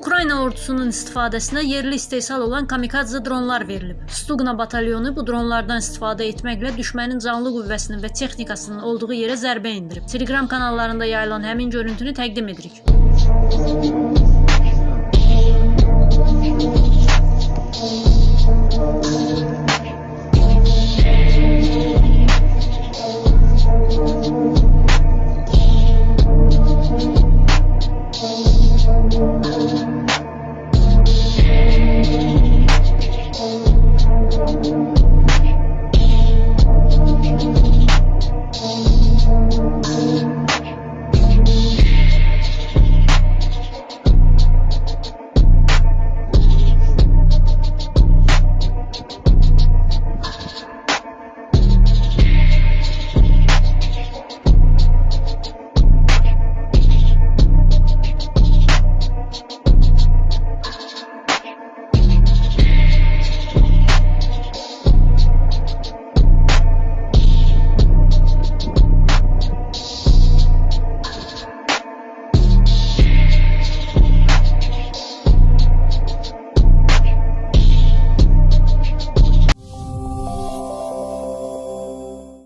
Ukrayna ordusunun istifadəsinə yerli istehsal olan kamikadze dronlar verilib. Stugna batalyonu bu dronlardan istifadə etməklə düşmənin canlı qüvvəsinin və texnikasının olduğu yerə zərbə endirib. Telegram kanallarında yayılan həmin görüntünü təqdim edirik. Müzik